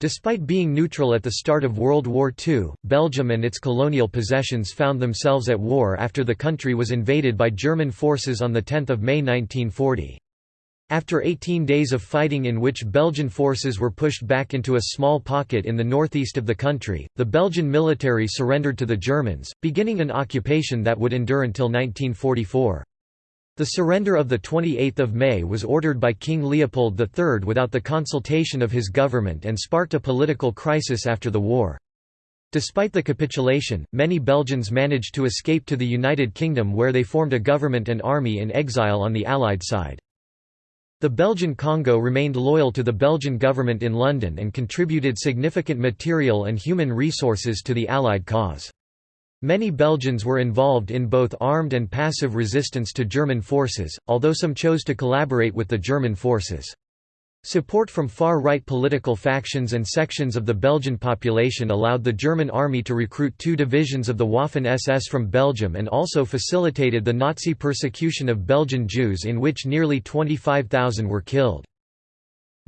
Despite being neutral at the start of World War II, Belgium and its colonial possessions found themselves at war after the country was invaded by German forces on 10 May 1940. After 18 days of fighting in which Belgian forces were pushed back into a small pocket in the northeast of the country, the Belgian military surrendered to the Germans, beginning an occupation that would endure until 1944. The surrender of 28 May was ordered by King Leopold III without the consultation of his government and sparked a political crisis after the war. Despite the capitulation, many Belgians managed to escape to the United Kingdom where they formed a government and army in exile on the Allied side. The Belgian Congo remained loyal to the Belgian government in London and contributed significant material and human resources to the Allied cause. Many Belgians were involved in both armed and passive resistance to German forces, although some chose to collaborate with the German forces. Support from far-right political factions and sections of the Belgian population allowed the German army to recruit two divisions of the Waffen-SS from Belgium and also facilitated the Nazi persecution of Belgian Jews in which nearly 25,000 were killed.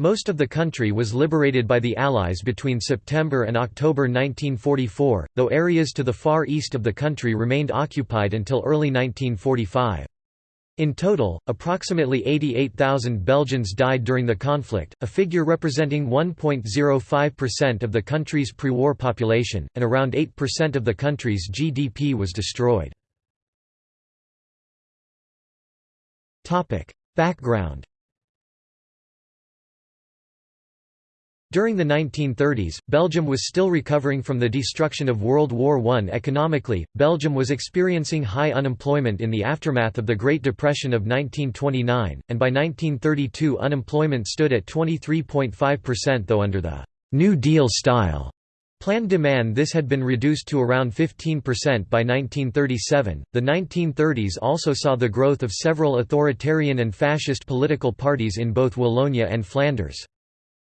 Most of the country was liberated by the Allies between September and October 1944, though areas to the far east of the country remained occupied until early 1945. In total, approximately 88,000 Belgians died during the conflict, a figure representing 1.05% of the country's pre-war population, and around 8% of the country's GDP was destroyed. Background During the 1930s, Belgium was still recovering from the destruction of World War I. Economically, Belgium was experiencing high unemployment in the aftermath of the Great Depression of 1929, and by 1932 unemployment stood at 23.5% though under the «New Deal style» Plan de Man this had been reduced to around 15% by 1937. The 1930s also saw the growth of several authoritarian and fascist political parties in both Wallonia and Flanders.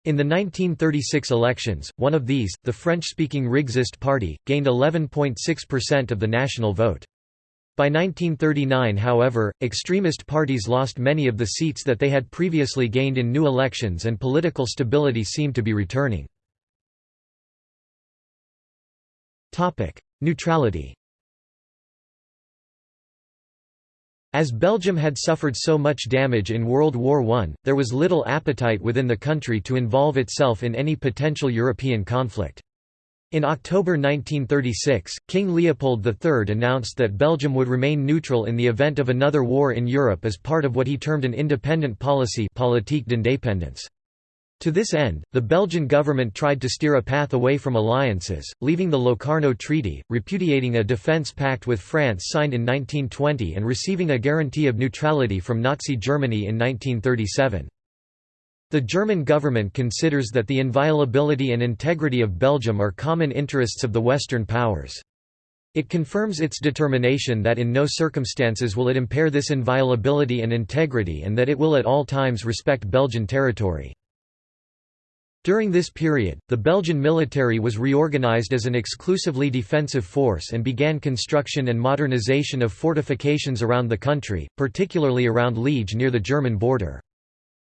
In the 1936 elections, one of these, the French-speaking Rexist Party, gained 11.6% of the national vote. By 1939 however, extremist parties lost many of the seats that they had previously gained in new elections and political stability seemed to be returning. Neutrality As Belgium had suffered so much damage in World War I, there was little appetite within the country to involve itself in any potential European conflict. In October 1936, King Leopold III announced that Belgium would remain neutral in the event of another war in Europe as part of what he termed an independent policy politique d'indépendance. To this end, the Belgian government tried to steer a path away from alliances, leaving the Locarno Treaty, repudiating a defence pact with France signed in 1920 and receiving a guarantee of neutrality from Nazi Germany in 1937. The German government considers that the inviolability and integrity of Belgium are common interests of the Western powers. It confirms its determination that in no circumstances will it impair this inviolability and integrity and that it will at all times respect Belgian territory. During this period, the Belgian military was reorganized as an exclusively defensive force and began construction and modernization of fortifications around the country, particularly around Liege near the German border.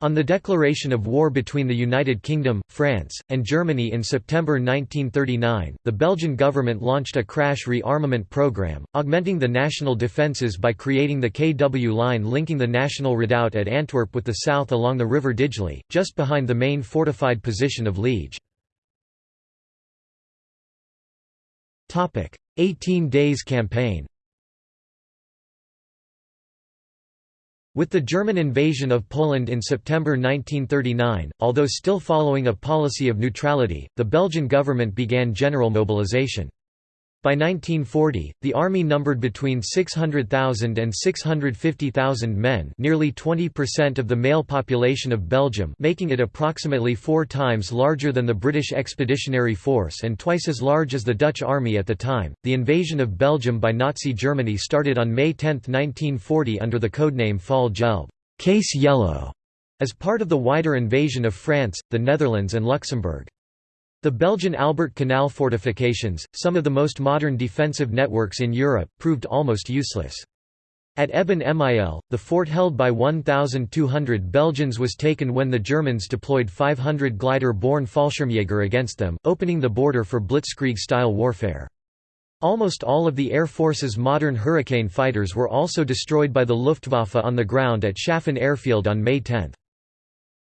On the declaration of war between the United Kingdom, France, and Germany in September 1939, the Belgian government launched a crash rearmament program, augmenting the national defences by creating the KW line linking the National Redoubt at Antwerp with the south along the River Digely, just behind the main fortified position of Liege. 18 Days Campaign With the German invasion of Poland in September 1939, although still following a policy of neutrality, the Belgian government began general mobilization. By 1940, the army numbered between 600,000 and 650,000 men nearly 20% of the male population of Belgium making it approximately four times larger than the British Expeditionary Force and twice as large as the Dutch army at the time. The invasion of Belgium by Nazi Germany started on May 10, 1940 under the codename Fall Gelb Case Yellow", as part of the wider invasion of France, the Netherlands and Luxembourg. The Belgian Albert Canal fortifications, some of the most modern defensive networks in Europe, proved almost useless. At Eben Emael, the fort held by 1,200 Belgians was taken when the Germans deployed 500 glider-borne Fallschirmjäger against them, opening the border for blitzkrieg-style warfare. Almost all of the Air Force's modern Hurricane fighters were also destroyed by the Luftwaffe on the ground at Schaffen Airfield on May 10.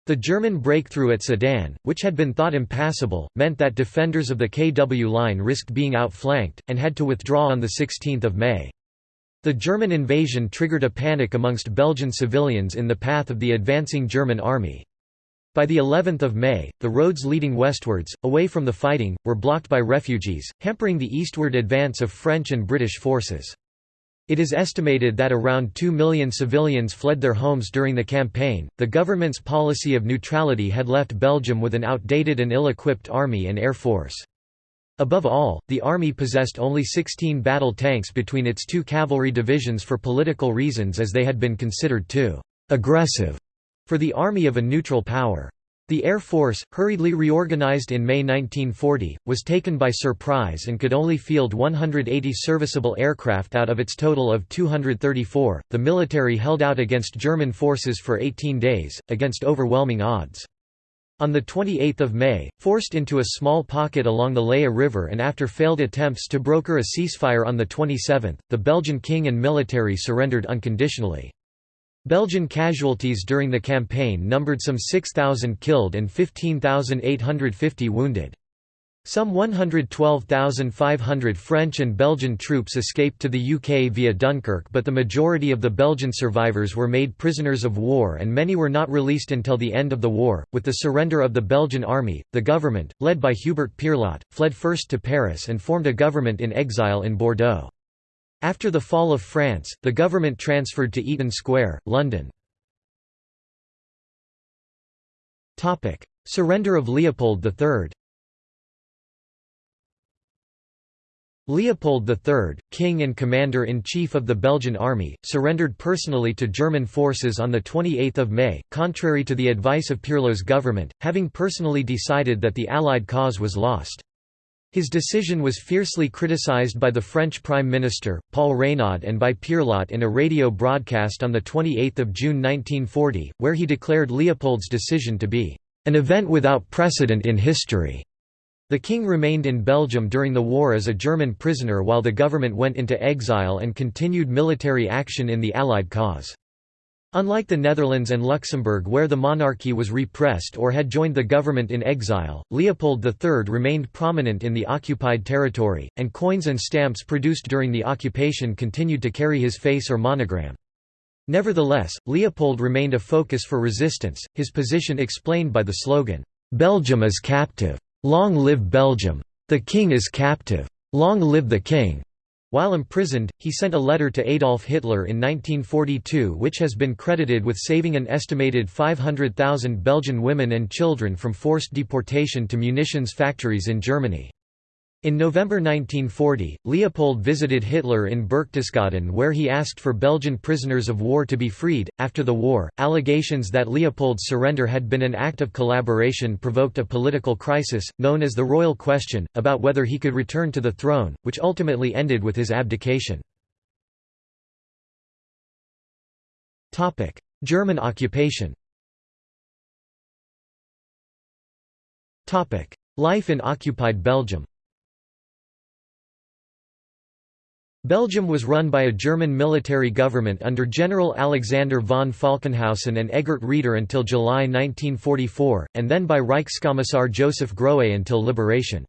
The German breakthrough at Sedan, which had been thought impassable, meant that defenders of the KW line risked being outflanked, and had to withdraw on 16 May. The German invasion triggered a panic amongst Belgian civilians in the path of the advancing German army. By the 11th of May, the roads leading westwards, away from the fighting, were blocked by refugees, hampering the eastward advance of French and British forces. It is estimated that around 2 million civilians fled their homes during the campaign. The government's policy of neutrality had left Belgium with an outdated and ill equipped army and air force. Above all, the army possessed only 16 battle tanks between its two cavalry divisions for political reasons as they had been considered too aggressive for the army of a neutral power. The Air Force, hurriedly reorganized in May 1940, was taken by surprise and could only field 180 serviceable aircraft out of its total of 234. The military held out against German forces for 18 days, against overwhelming odds. On 28 May, forced into a small pocket along the Leie River and after failed attempts to broker a ceasefire on the 27th, the Belgian king and military surrendered unconditionally. Belgian casualties during the campaign numbered some 6,000 killed and 15,850 wounded. Some 112,500 French and Belgian troops escaped to the UK via Dunkirk but the majority of the Belgian survivors were made prisoners of war and many were not released until the end of the war. With the surrender of the Belgian army, the government, led by Hubert Pierlot, fled first to Paris and formed a government in exile in Bordeaux. After the fall of France, the government transferred to Eaton Square, London. Surrender of Leopold III Leopold III, king and commander-in-chief of the Belgian army, surrendered personally to German forces on 28 May, contrary to the advice of Pierlot's government, having personally decided that the Allied cause was lost. His decision was fiercely criticized by the French Prime Minister, Paul Reynaud and by Pierlot in a radio broadcast on 28 June 1940, where he declared Leopold's decision to be, "...an event without precedent in history." The king remained in Belgium during the war as a German prisoner while the government went into exile and continued military action in the Allied cause. Unlike the Netherlands and Luxembourg where the monarchy was repressed or had joined the government in exile, Leopold III remained prominent in the occupied territory, and coins and stamps produced during the occupation continued to carry his face or monogram. Nevertheless, Leopold remained a focus for resistance, his position explained by the slogan, "'Belgium is captive'". Long live Belgium! The king is captive! Long live the king! While imprisoned, he sent a letter to Adolf Hitler in 1942 which has been credited with saving an estimated 500,000 Belgian women and children from forced deportation to munitions factories in Germany. In November 1940, Leopold visited Hitler in Berchtesgaden where he asked for Belgian prisoners of war to be freed. After the war, allegations that Leopold's surrender had been an act of collaboration provoked a political crisis, known as the Royal Question, about whether he could return to the throne, which ultimately ended with his abdication. German occupation Life in occupied Belgium Belgium was run by a German military government under General Alexander von Falkenhausen and Eggert Reeder until July 1944, and then by Reichskommissar Joseph Grohe until liberation.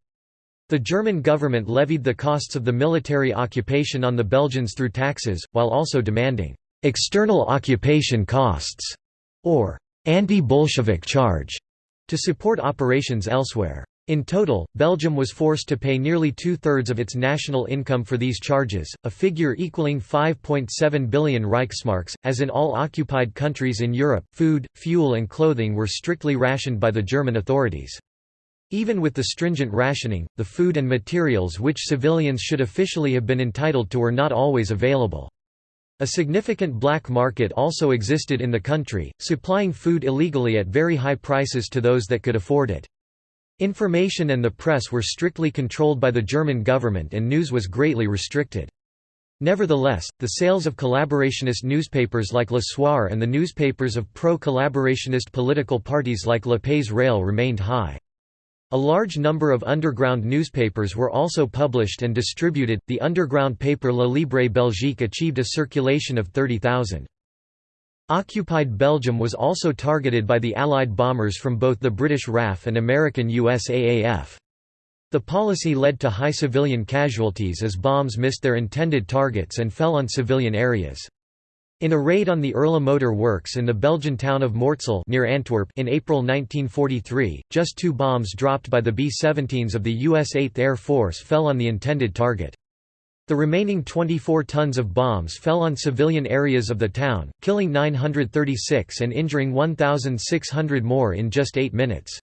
The German government levied the costs of the military occupation on the Belgians through taxes, while also demanding «external occupation costs» or «anti-Bolshevik charge» to support operations elsewhere. In total, Belgium was forced to pay nearly two-thirds of its national income for these charges, a figure equaling 5.7 billion Reichsmarks. As in all occupied countries in Europe, food, fuel and clothing were strictly rationed by the German authorities. Even with the stringent rationing, the food and materials which civilians should officially have been entitled to were not always available. A significant black market also existed in the country, supplying food illegally at very high prices to those that could afford it. Information and the press were strictly controlled by the German government and news was greatly restricted. Nevertheless, the sales of collaborationist newspapers like Le Soir and the newspapers of pro-collaborationist political parties like Le Pays Réel remained high. A large number of underground newspapers were also published and distributed. The underground paper La Libre Belgique achieved a circulation of 30,000. Occupied Belgium was also targeted by the Allied bombers from both the British RAF and American USAAF. The policy led to high civilian casualties as bombs missed their intended targets and fell on civilian areas. In a raid on the Erla Motor Works in the Belgian town of Mortsel near Antwerp in April 1943, just two bombs dropped by the B-17s of the U.S. 8th Air Force fell on the intended target. The remaining 24 tons of bombs fell on civilian areas of the town, killing 936 and injuring 1,600 more in just eight minutes.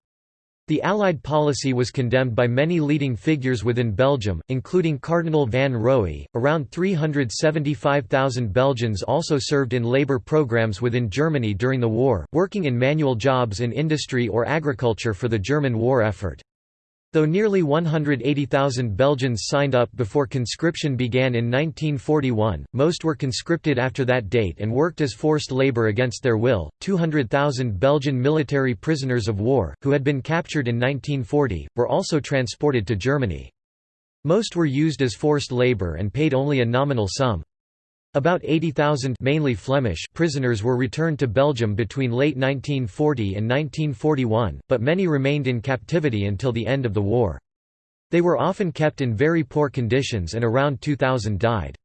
The Allied policy was condemned by many leading figures within Belgium, including Cardinal Van Roey. Around 375,000 Belgians also served in labor programs within Germany during the war, working in manual jobs in industry or agriculture for the German war effort. Though nearly 180,000 Belgians signed up before conscription began in 1941, most were conscripted after that date and worked as forced labor against their will. 200,000 Belgian military prisoners of war, who had been captured in 1940, were also transported to Germany. Most were used as forced labor and paid only a nominal sum. About 80,000 mainly Flemish prisoners were returned to Belgium between late 1940 and 1941, but many remained in captivity until the end of the war. They were often kept in very poor conditions and around 2,000 died.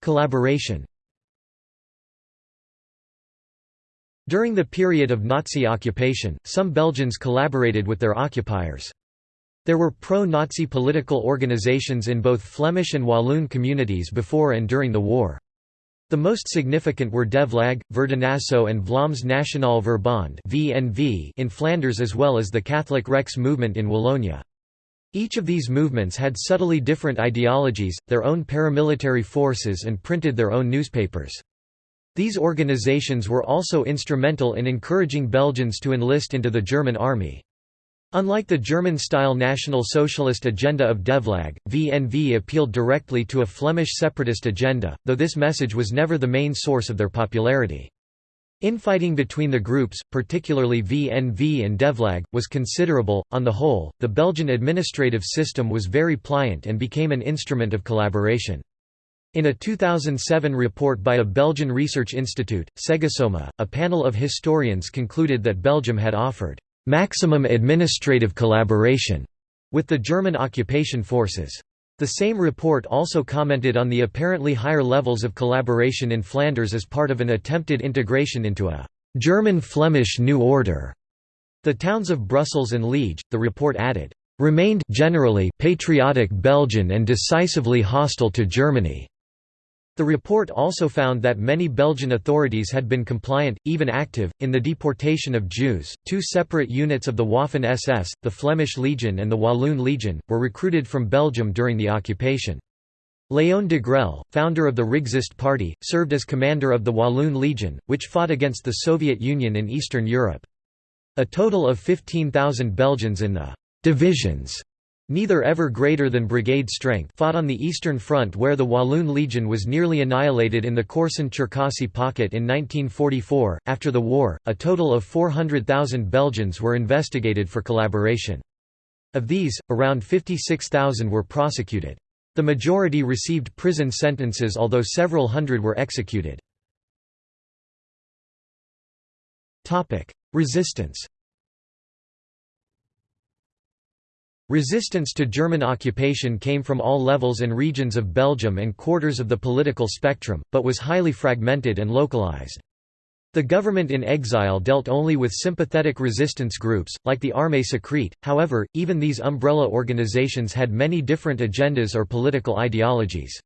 Collaboration During the period of Nazi occupation, some Belgians collaborated with their occupiers. There were pro-Nazi political organizations in both Flemish and Walloon communities before and during the war. The most significant were Devlag, Verdinaso and Vlaams Nationaal Verbond in Flanders as well as the Catholic Rex movement in Wallonia. Each of these movements had subtly different ideologies, their own paramilitary forces and printed their own newspapers. These organizations were also instrumental in encouraging Belgians to enlist into the German army. Unlike the German-style National Socialist agenda of Devlag, VNV appealed directly to a Flemish separatist agenda, though this message was never the main source of their popularity. Infighting between the groups, particularly VNV and Devlag, was considerable. On the whole, the Belgian administrative system was very pliant and became an instrument of collaboration. In a 2007 report by a Belgian research institute, CEGESOMA, a panel of historians concluded that Belgium had offered maximum administrative collaboration with the German occupation forces. The same report also commented on the apparently higher levels of collaboration in Flanders as part of an attempted integration into a German-Flemish New Order. The towns of Brussels and Liege, the report added, remained generally patriotic Belgian and decisively hostile to Germany. The report also found that many Belgian authorities had been compliant, even active, in the deportation of Jews. Two separate units of the Waffen SS, the Flemish Legion and the Walloon Legion, were recruited from Belgium during the occupation. Léon Degrelle, founder of the Rexist Party, served as commander of the Walloon Legion, which fought against the Soviet Union in Eastern Europe. A total of 15,000 Belgians in the divisions neither ever greater than brigade strength fought on the Eastern Front where the Walloon Legion was nearly annihilated in the Korsun-Cherkasy pocket in 1944. After the war, a total of 400,000 Belgians were investigated for collaboration. Of these, around 56,000 were prosecuted. The majority received prison sentences although several hundred were executed. Resistance Resistance to German occupation came from all levels and regions of Belgium and quarters of the political spectrum, but was highly fragmented and localized. The government in exile dealt only with sympathetic resistance groups, like the Armée secrète, however, even these umbrella organizations had many different agendas or political ideologies.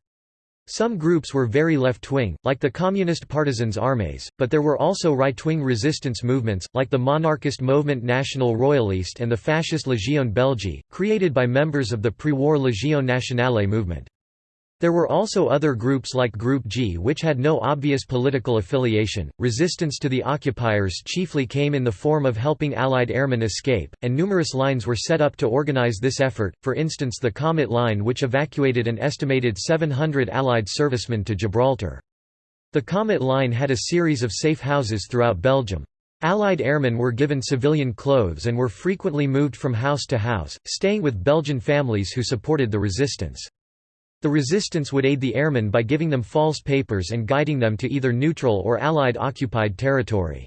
Some groups were very left-wing, like the Communist Partisans Armés, but there were also right-wing resistance movements, like the monarchist Mouvement National Royaliste and the fascist Légion Belge, created by members of the pre-war Légion Nationale movement. There were also other groups like Group G which had no obvious political affiliation. Resistance to the occupiers chiefly came in the form of helping Allied airmen escape, and numerous lines were set up to organize this effort, for instance the Comet Line which evacuated an estimated 700 Allied servicemen to Gibraltar. The Comet Line had a series of safe houses throughout Belgium. Allied airmen were given civilian clothes and were frequently moved from house to house, staying with Belgian families who supported the resistance. The resistance would aid the airmen by giving them false papers and guiding them to either neutral or Allied occupied territory.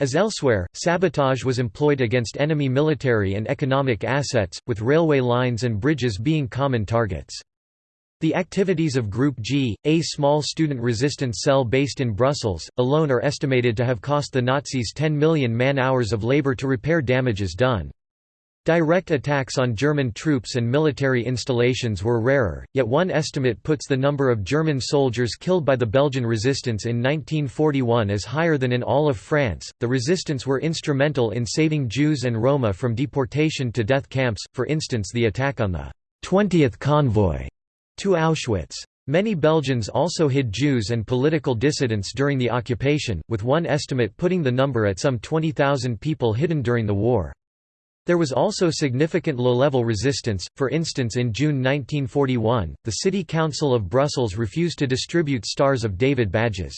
As elsewhere, sabotage was employed against enemy military and economic assets, with railway lines and bridges being common targets. The activities of Group G, a small student resistance cell based in Brussels, alone are estimated to have cost the Nazis 10 million man-hours of labor to repair damages done. Direct attacks on German troops and military installations were rarer, yet one estimate puts the number of German soldiers killed by the Belgian resistance in 1941 as higher than in all of France. The resistance were instrumental in saving Jews and Roma from deportation to death camps, for instance, the attack on the 20th convoy to Auschwitz. Many Belgians also hid Jews and political dissidents during the occupation, with one estimate putting the number at some 20,000 people hidden during the war. There was also significant low-level resistance, for instance in June 1941, the City Council of Brussels refused to distribute Stars of David badges.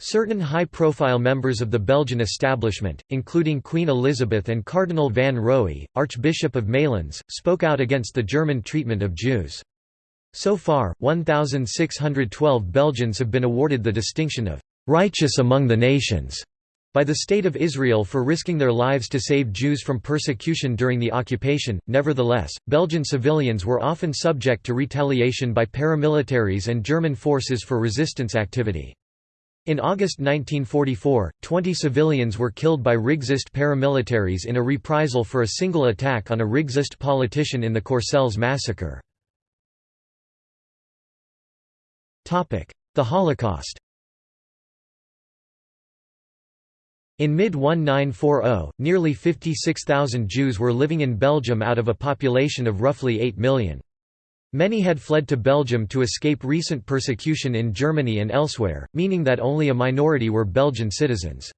Certain high-profile members of the Belgian establishment, including Queen Elizabeth and Cardinal van Roey, Archbishop of Malines, spoke out against the German treatment of Jews. So far, 1,612 Belgians have been awarded the distinction of «righteous among the nations» by the State of Israel for risking their lives to save Jews from persecution during the occupation. Nevertheless, Belgian civilians were often subject to retaliation by paramilitaries and German forces for resistance activity. In August 1944, 20 civilians were killed by Rexist paramilitaries in a reprisal for a single attack on a Rexist politician in the Courcelles massacre. The Holocaust In mid-1940, nearly 56,000 Jews were living in Belgium out of a population of roughly 8 million. Many had fled to Belgium to escape recent persecution in Germany and elsewhere, meaning that only a minority were Belgian citizens.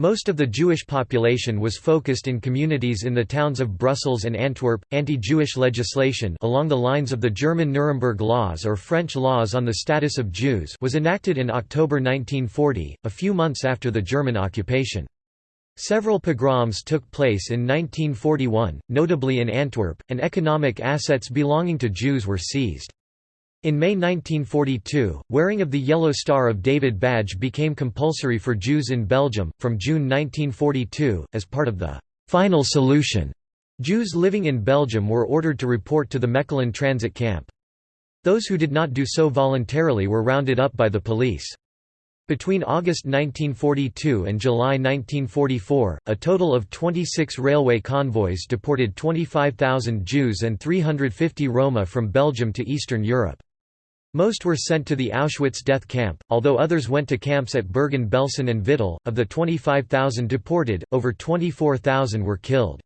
Most of the Jewish population was focused in communities in the towns of Brussels and Antwerp. Anti-Jewish legislation along the lines of the German Nuremberg laws or French laws on the status of Jews was enacted in October 1940, a few months after the German occupation. Several pogroms took place in 1941, notably in Antwerp, and economic assets belonging to Jews were seized. In May 1942, wearing of the Yellow Star of David badge became compulsory for Jews in Belgium. From June 1942, as part of the final solution, Jews living in Belgium were ordered to report to the Mechelen transit camp. Those who did not do so voluntarily were rounded up by the police. Between August 1942 and July 1944, a total of 26 railway convoys deported 25,000 Jews and 350 Roma from Belgium to Eastern Europe. Most were sent to the Auschwitz death camp, although others went to camps at Bergen-Belsen and Vittel. Of the 25,000 deported, over 24,000 were killed.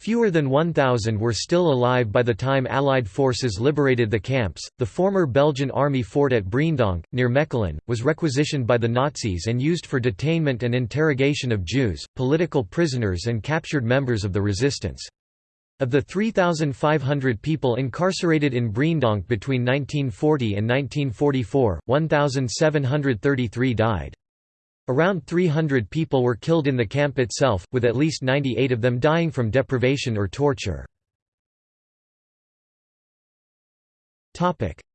Fewer than 1,000 were still alive by the time Allied forces liberated the camps. The former Belgian army fort at Breendonk, near Mechelen, was requisitioned by the Nazis and used for detainment and interrogation of Jews, political prisoners, and captured members of the resistance. Of the 3,500 people incarcerated in Breendonk between 1940 and 1944, 1,733 died. Around 300 people were killed in the camp itself, with at least 98 of them dying from deprivation or torture.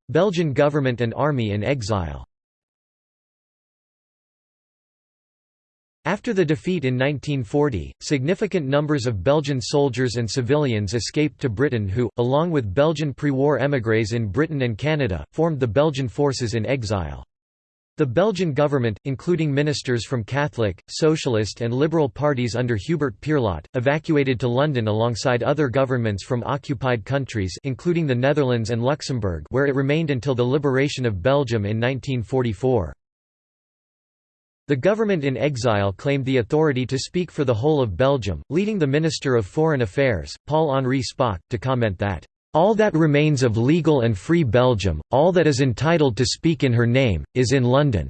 Belgian government and army in exile After the defeat in 1940, significant numbers of Belgian soldiers and civilians escaped to Britain who, along with Belgian pre-war émigrés in Britain and Canada, formed the Belgian forces in exile. The Belgian government, including ministers from Catholic, Socialist and Liberal parties under Hubert Pierlot, evacuated to London alongside other governments from occupied countries including the Netherlands and Luxembourg where it remained until the liberation of Belgium in 1944. The government in exile claimed the authority to speak for the whole of Belgium, leading the Minister of Foreign Affairs, Paul-Henri Spaak, to comment that, All that remains of legal and free Belgium, all that is entitled to speak in her name, is in London."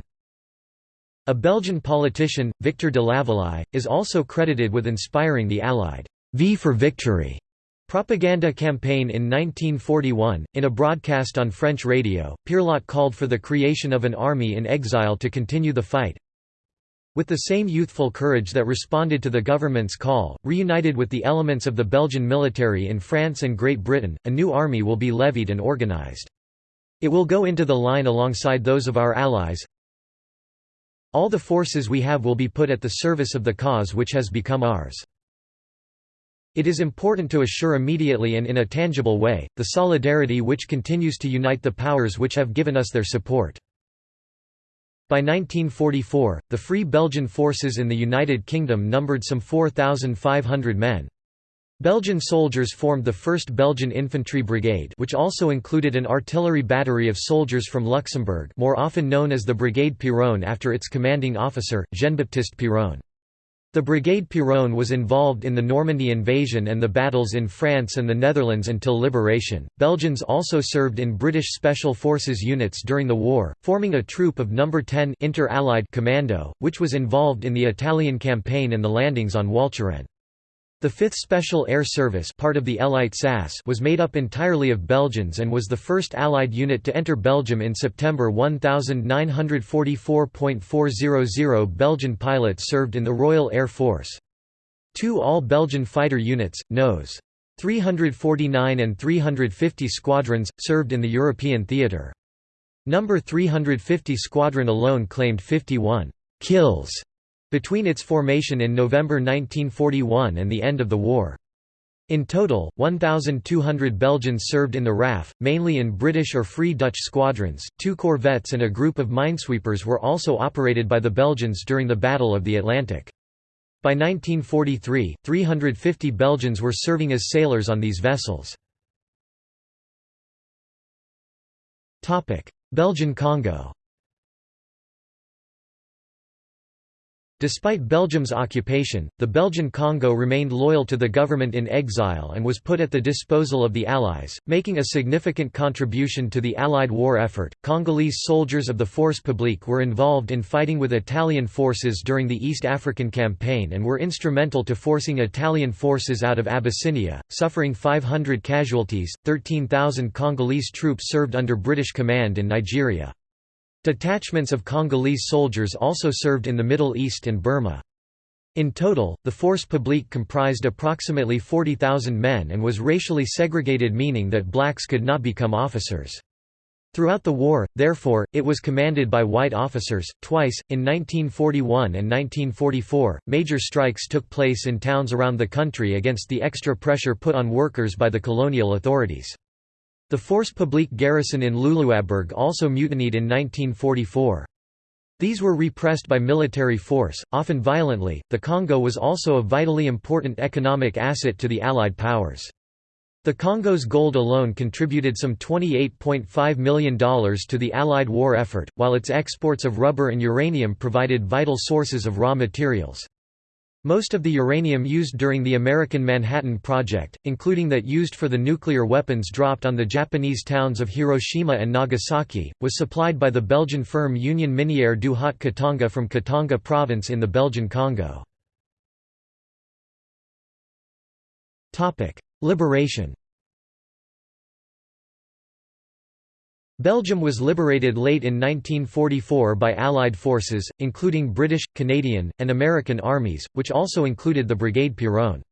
A Belgian politician, Victor de Laveleye, is also credited with inspiring the Allied V for Victory propaganda campaign in 1941. In a broadcast on French radio, Pierlot called for the creation of an army in exile to continue the fight. With the same youthful courage that responded to the government's call, reunited with the elements of the Belgian military in France and Great Britain, a new army will be levied and organized. It will go into the line alongside those of our allies. All the forces we have will be put at the service of the cause which has become ours. It is important to assure immediately and in a tangible way, the solidarity which continues to unite the powers which have given us their support. By 1944, the Free Belgian forces in the United Kingdom numbered some 4,500 men. Belgian soldiers formed the 1st Belgian Infantry Brigade which also included an artillery battery of soldiers from Luxembourg more often known as the Brigade Piron after its commanding officer, Jean-Baptiste Piron. The Brigade Piron was involved in the Normandy invasion and the battles in France and the Netherlands until liberation. Belgians also served in British Special Forces units during the war, forming a troop of No. 10 Inter-Allied Commando, which was involved in the Italian campaign and the landings on Walcheren. The 5th Special Air Service part of the Elite SAS was made up entirely of Belgians and was the first Allied unit to enter Belgium in September 1944.400 Belgian pilots served in the Royal Air Force. Two all-Belgian fighter units, NOS. 349 and 350 squadrons, served in the European theatre. Number 350 Squadron alone claimed 51 kills between its formation in November 1941 and the end of the war. In total, 1,200 Belgians served in the RAF, mainly in British or Free Dutch squadrons. Two corvettes and a group of minesweepers were also operated by the Belgians during the Battle of the Atlantic. By 1943, 350 Belgians were serving as sailors on these vessels. Belgian Congo Despite Belgium's occupation, the Belgian Congo remained loyal to the government in exile and was put at the disposal of the Allies, making a significant contribution to the Allied war effort. Congolese soldiers of the Force Publique were involved in fighting with Italian forces during the East African Campaign and were instrumental to forcing Italian forces out of Abyssinia, suffering 500 casualties. 13,000 Congolese troops served under British command in Nigeria. Detachments of Congolese soldiers also served in the Middle East and Burma. In total, the force publique comprised approximately 40,000 men and was racially segregated meaning that blacks could not become officers. Throughout the war, therefore, it was commanded by white officers. Twice, in 1941 and 1944, major strikes took place in towns around the country against the extra pressure put on workers by the colonial authorities. The Force Publique garrison in Luluabourg also mutinied in 1944. These were repressed by military force, often violently. The Congo was also a vitally important economic asset to the Allied powers. The Congo's gold alone contributed some $28.5 million to the Allied war effort, while its exports of rubber and uranium provided vital sources of raw materials. Most of the uranium used during the American Manhattan Project, including that used for the nuclear weapons dropped on the Japanese towns of Hiroshima and Nagasaki, was supplied by the Belgian firm Union Minière du Haut Katanga from Katanga province in the Belgian Congo. Liberation Belgium was liberated late in 1944 by Allied forces, including British, Canadian, and American armies, which also included the Brigade Piron.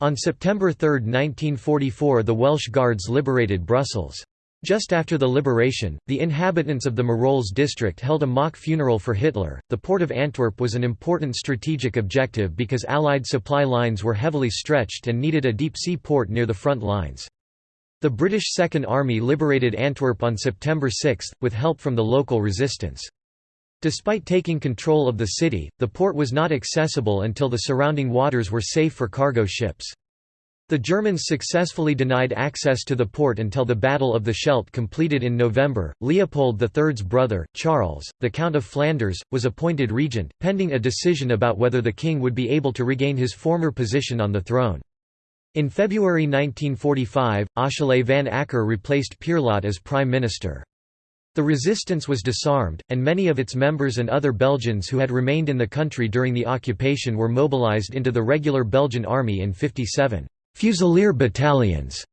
On September 3, 1944 the Welsh Guards liberated Brussels. Just after the liberation, the inhabitants of the Marolles district held a mock funeral for Hitler. The port of Antwerp was an important strategic objective because Allied supply lines were heavily stretched and needed a deep sea port near the front lines. The British Second Army liberated Antwerp on September 6, with help from the local resistance. Despite taking control of the city, the port was not accessible until the surrounding waters were safe for cargo ships. The Germans successfully denied access to the port until the Battle of the Scheldt completed in November. Leopold III's brother, Charles, the Count of Flanders, was appointed regent, pending a decision about whether the king would be able to regain his former position on the throne. In February 1945, Achille van Acker replaced Pierlot as prime minister. The resistance was disarmed, and many of its members and other Belgians who had remained in the country during the occupation were mobilized into the regular Belgian army in 57 «fusilier battalions».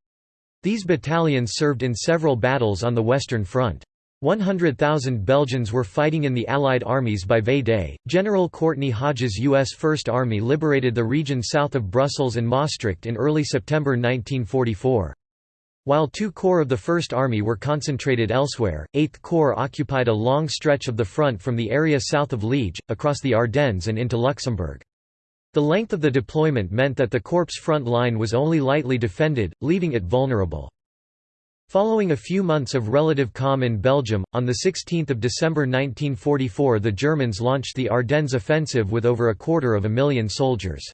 These battalions served in several battles on the Western Front. 100,000 Belgians were fighting in the Allied armies by V-Day. General Courtney Hodges' U.S. First Army liberated the region south of Brussels and Maastricht in early September 1944. While two corps of the First Army were concentrated elsewhere, 8th Corps occupied a long stretch of the front from the area south of Liege, across the Ardennes and into Luxembourg. The length of the deployment meant that the corps' front line was only lightly defended, leaving it vulnerable. Following a few months of relative calm in Belgium, on 16 December 1944 the Germans launched the Ardennes offensive with over a quarter of a million soldiers.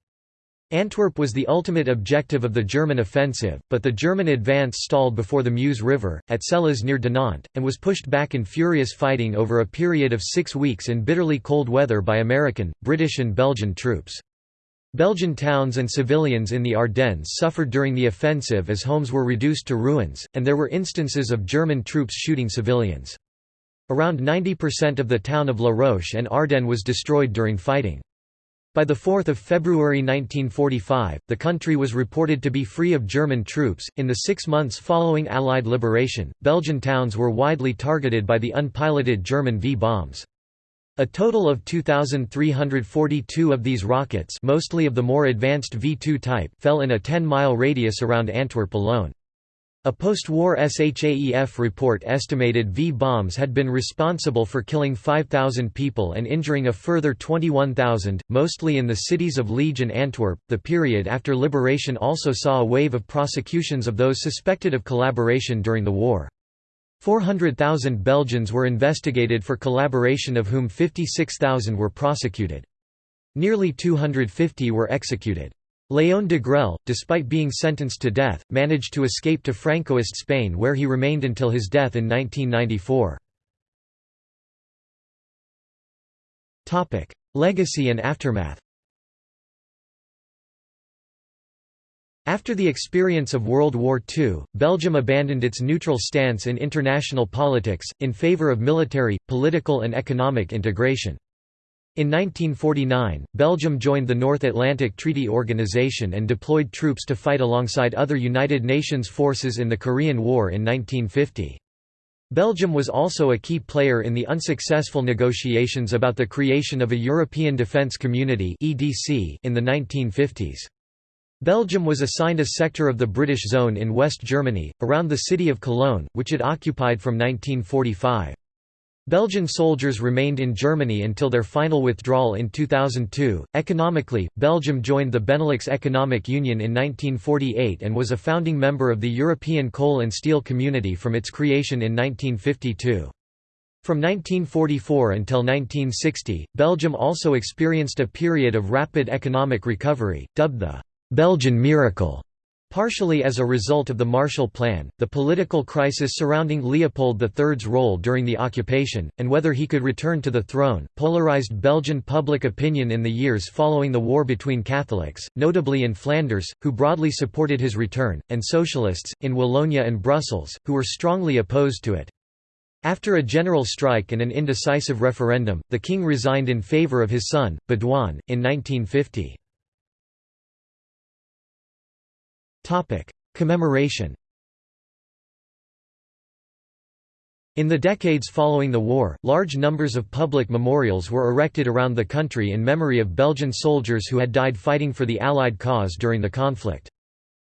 Antwerp was the ultimate objective of the German offensive, but the German advance stalled before the Meuse River, at Celles near Dinant, and was pushed back in furious fighting over a period of six weeks in bitterly cold weather by American, British and Belgian troops. Belgian towns and civilians in the Ardennes suffered during the offensive as homes were reduced to ruins, and there were instances of German troops shooting civilians. Around 90% of the town of La Roche and Ardennes was destroyed during fighting. By 4 February 1945, the country was reported to be free of German troops. In the six months following Allied liberation, Belgian towns were widely targeted by the unpiloted German V-bombs. A total of 2,342 of these rockets mostly of the more advanced V-2 type fell in a 10-mile radius around Antwerp alone. A post-war SHAEF report estimated V-bombs had been responsible for killing 5,000 people and injuring a further 21,000, mostly in the cities of Liege and Antwerp. The period after liberation also saw a wave of prosecutions of those suspected of collaboration during the war. 400,000 Belgians were investigated for collaboration of whom 56,000 were prosecuted. Nearly 250 were executed. Léon Degrelle, despite being sentenced to death, managed to escape to Francoist Spain where he remained until his death in 1994. Legacy and aftermath After the experience of World War II, Belgium abandoned its neutral stance in international politics, in favour of military, political and economic integration. In 1949, Belgium joined the North Atlantic Treaty Organization and deployed troops to fight alongside other United Nations forces in the Korean War in 1950. Belgium was also a key player in the unsuccessful negotiations about the creation of a European Defence Community in the 1950s. Belgium was assigned a sector of the British Zone in West Germany, around the city of Cologne, which it occupied from 1945. Belgian soldiers remained in Germany until their final withdrawal in 2002. Economically, Belgium joined the Benelux Economic Union in 1948 and was a founding member of the European Coal and Steel Community from its creation in 1952. From 1944 until 1960, Belgium also experienced a period of rapid economic recovery, dubbed the Belgian miracle. Partially as a result of the Marshall Plan, the political crisis surrounding Leopold III's role during the occupation, and whether he could return to the throne, polarized Belgian public opinion in the years following the war between Catholics, notably in Flanders, who broadly supported his return, and socialists, in Wallonia and Brussels, who were strongly opposed to it. After a general strike and an indecisive referendum, the king resigned in favor of his son, Baudouin, in 1950. Commemoration In the decades following the war, large numbers of public memorials were erected around the country in memory of Belgian soldiers who had died fighting for the Allied cause during the conflict.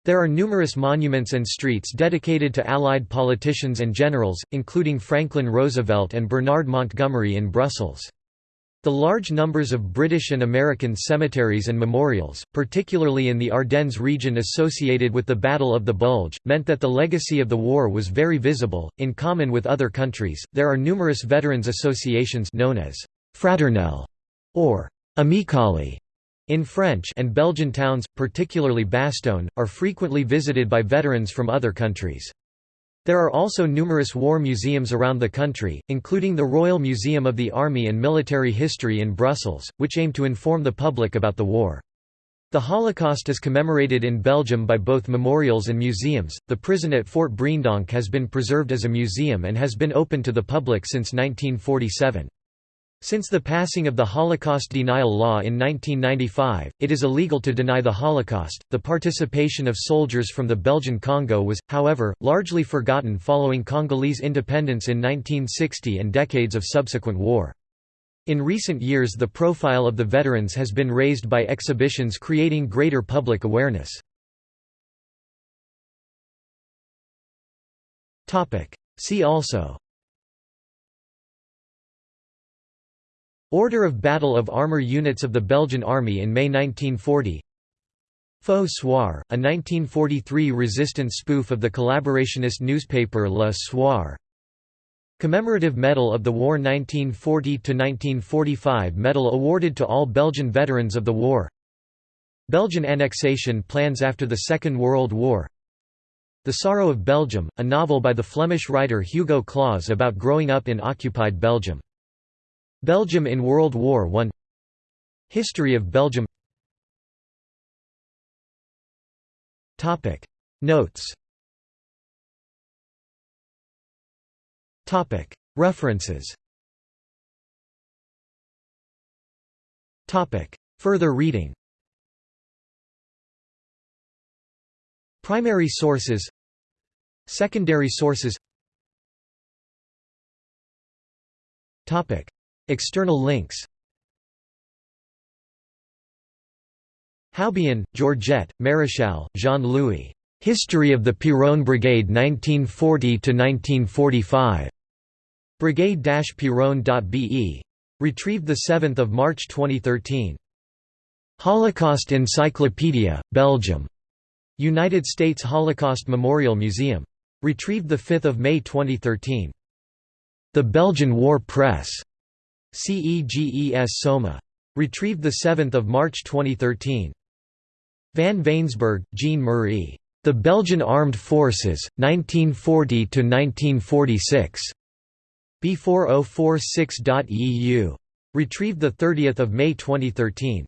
There are numerous monuments and streets dedicated to Allied politicians and generals, including Franklin Roosevelt and Bernard Montgomery in Brussels. The large numbers of British and American cemeteries and memorials, particularly in the Ardennes region associated with the Battle of the Bulge, meant that the legacy of the war was very visible. In common with other countries, there are numerous veterans associations known as fraternelle or amicale in French and Belgian towns, particularly Bastogne, are frequently visited by veterans from other countries. There are also numerous war museums around the country, including the Royal Museum of the Army and Military History in Brussels, which aim to inform the public about the war. The Holocaust is commemorated in Belgium by both memorials and museums. The prison at Fort Breendonk has been preserved as a museum and has been open to the public since 1947. Since the passing of the Holocaust denial law in 1995, it is illegal to deny the Holocaust. The participation of soldiers from the Belgian Congo was, however, largely forgotten following Congolese independence in 1960 and decades of subsequent war. In recent years the profile of the veterans has been raised by exhibitions creating greater public awareness. See also Order of Battle of Armour Units of the Belgian Army in May 1940 Faux Soir, a 1943 resistance spoof of the collaborationist newspaper Le Soir. Commemorative Medal of the War 1940–1945 Medal awarded to all Belgian veterans of the war. Belgian annexation plans after the Second World War. The Sorrow of Belgium, a novel by the Flemish writer Hugo Claus about growing up in occupied Belgium. Belgium in World War I History of Belgium. Topic. Notes. Topic. References. Topic. Further reading. Primary sources. Secondary sources External links Houbian, Georgette, Maréchal, Jean-Louis. History of the Piron Brigade 1940–1945. Brigade-Piron.be. Retrieved 7 March 2013. Holocaust Encyclopedia, Belgium. United States Holocaust Memorial Museum. Retrieved 5 May 2013. The Belgian War Press. CEGESOMA. Retrieved 7 March 2013. Van Vaensbergh, Jean Marie. The Belgian Armed Forces, 1940–1946. B4046.eu. Retrieved 30 May 2013.